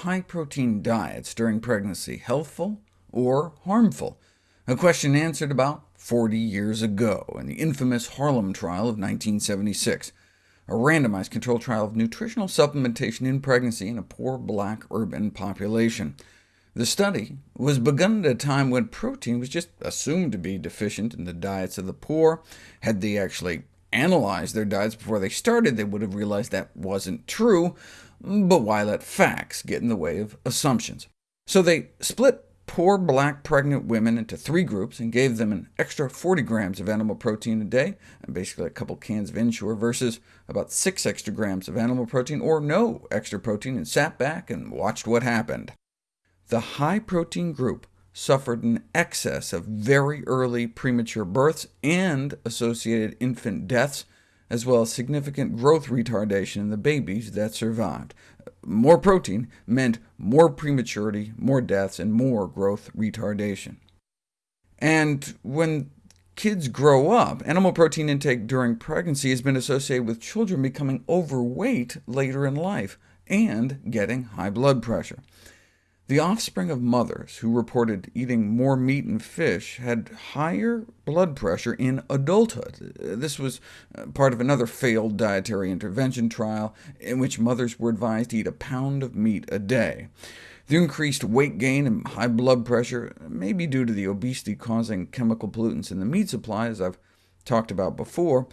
high-protein diets during pregnancy healthful or harmful? A question answered about 40 years ago in the infamous Harlem trial of 1976, a randomized controlled trial of nutritional supplementation in pregnancy in a poor black urban population. The study was begun at a time when protein was just assumed to be deficient in the diets of the poor. Had they actually analyzed their diets before they started, they would have realized that wasn't true, but why let facts get in the way of assumptions? So they split poor black pregnant women into three groups and gave them an extra 40 grams of animal protein a day, basically a couple cans of Ensure, versus about 6 extra grams of animal protein, or no extra protein, and sat back and watched what happened. The high-protein group suffered an excess of very early premature births and associated infant deaths, as well as significant growth retardation in the babies that survived. More protein meant more prematurity, more deaths, and more growth retardation. And when kids grow up, animal protein intake during pregnancy has been associated with children becoming overweight later in life, and getting high blood pressure. The offspring of mothers who reported eating more meat and fish had higher blood pressure in adulthood. This was uh, part of another failed dietary intervention trial, in which mothers were advised to eat a pound of meat a day. The increased weight gain and high blood pressure may be due to the obesity-causing chemical pollutants in the meat supply, as I've talked about before,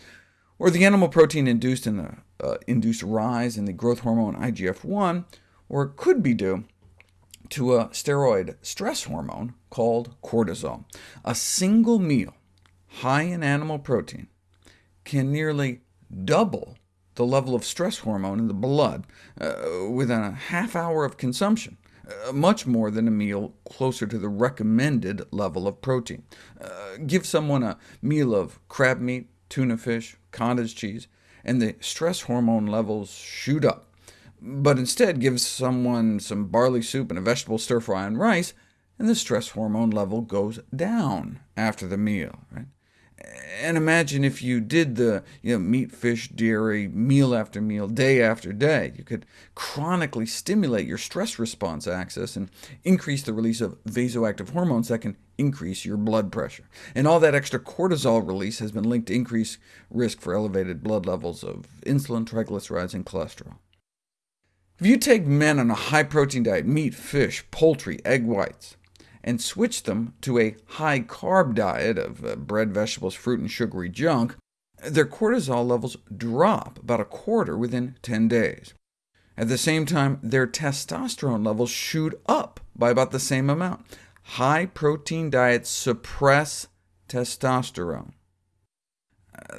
or the animal protein induced in the uh, induced rise in the growth hormone IGF-1, or it could be due to a steroid stress hormone called cortisol. A single meal high in animal protein can nearly double the level of stress hormone in the blood uh, within a half hour of consumption, uh, much more than a meal closer to the recommended level of protein. Uh, give someone a meal of crab meat, tuna fish, cottage cheese, and the stress hormone levels shoot up but instead gives someone some barley soup and a vegetable stir-fry and rice, and the stress hormone level goes down after the meal. Right? And imagine if you did the you know, meat, fish, dairy, meal after meal, day after day. You could chronically stimulate your stress response axis and increase the release of vasoactive hormones that can increase your blood pressure. And all that extra cortisol release has been linked to increased risk for elevated blood levels of insulin, triglycerides, and cholesterol. If you take men on a high-protein diet, meat, fish, poultry, egg whites, and switch them to a high-carb diet of uh, bread, vegetables, fruit, and sugary junk, their cortisol levels drop about a quarter within 10 days. At the same time, their testosterone levels shoot up by about the same amount. High-protein diets suppress testosterone.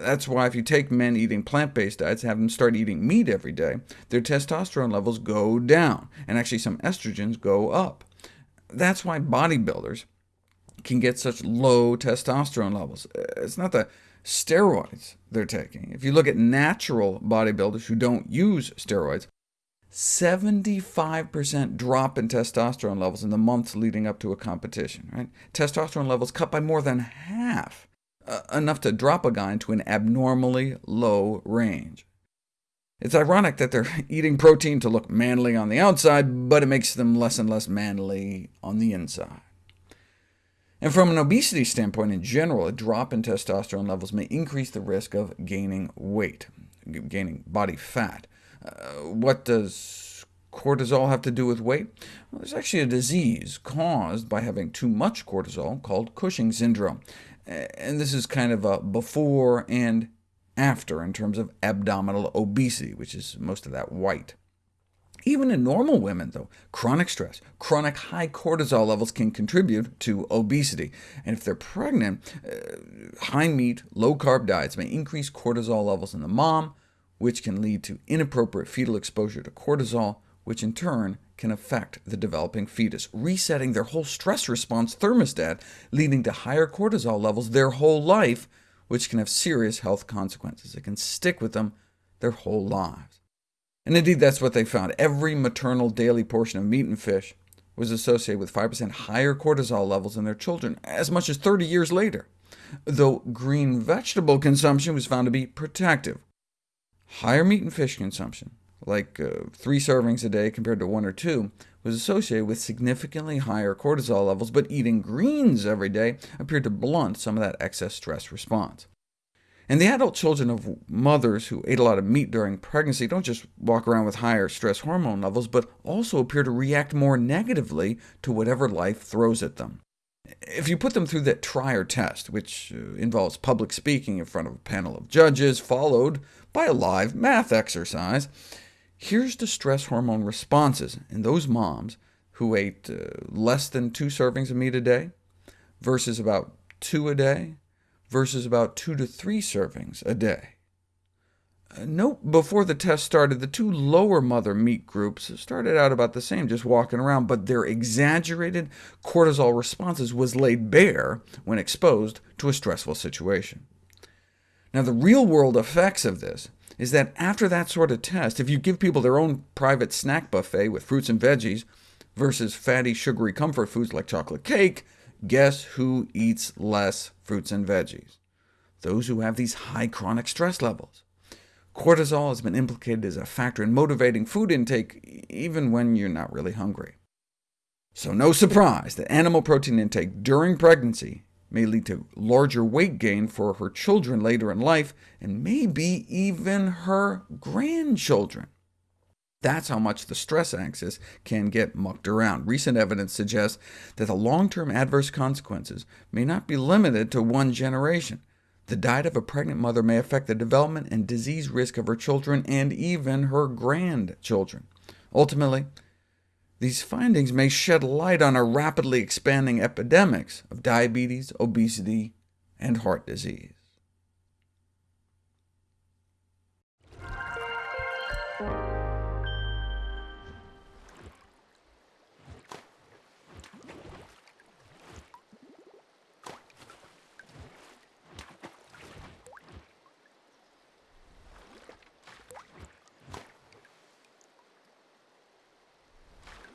That's why if you take men eating plant-based diets, and have them start eating meat every day, their testosterone levels go down, and actually some estrogens go up. That's why bodybuilders can get such low testosterone levels. It's not the steroids they're taking. If you look at natural bodybuilders who don't use steroids, 75% drop in testosterone levels in the months leading up to a competition. Right? Testosterone levels cut by more than half uh, enough to drop a guy into an abnormally low range. It's ironic that they're eating protein to look manly on the outside, but it makes them less and less manly on the inside. And from an obesity standpoint in general, a drop in testosterone levels may increase the risk of gaining weight, gaining body fat. Uh, what does cortisol have to do with weight? Well, there's actually a disease caused by having too much cortisol called Cushing syndrome and this is kind of a before and after in terms of abdominal obesity, which is most of that white. Even in normal women, though, chronic stress, chronic high cortisol levels can contribute to obesity. And if they're pregnant, uh, high meat, low-carb diets may increase cortisol levels in the mom, which can lead to inappropriate fetal exposure to cortisol, which in turn can affect the developing fetus, resetting their whole stress response thermostat, leading to higher cortisol levels their whole life, which can have serious health consequences. It can stick with them their whole lives. And indeed, that's what they found. Every maternal daily portion of meat and fish was associated with 5% higher cortisol levels in their children, as much as 30 years later, though green vegetable consumption was found to be protective. Higher meat and fish consumption like uh, three servings a day compared to one or two, was associated with significantly higher cortisol levels, but eating greens every day appeared to blunt some of that excess stress response. And the adult children of mothers who ate a lot of meat during pregnancy don't just walk around with higher stress hormone levels, but also appear to react more negatively to whatever life throws at them. If you put them through that Trier test, which uh, involves public speaking in front of a panel of judges, followed by a live math exercise, here's the stress hormone responses in those moms who ate uh, less than two servings of meat a day, versus about two a day, versus about two to three servings a day. Uh, note before the test started, the two lower mother meat groups started out about the same, just walking around, but their exaggerated cortisol responses was laid bare when exposed to a stressful situation. Now, the real-world effects of this is that after that sort of test, if you give people their own private snack buffet with fruits and veggies, versus fatty, sugary comfort foods like chocolate cake, guess who eats less fruits and veggies? Those who have these high chronic stress levels. Cortisol has been implicated as a factor in motivating food intake, even when you're not really hungry. So no surprise that animal protein intake during pregnancy may lead to larger weight gain for her children later in life, and maybe even her grandchildren. That's how much the stress axis can get mucked around. Recent evidence suggests that the long-term adverse consequences may not be limited to one generation. The diet of a pregnant mother may affect the development and disease risk of her children and even her grandchildren. Ultimately, these findings may shed light on a rapidly expanding epidemics of diabetes, obesity, and heart disease.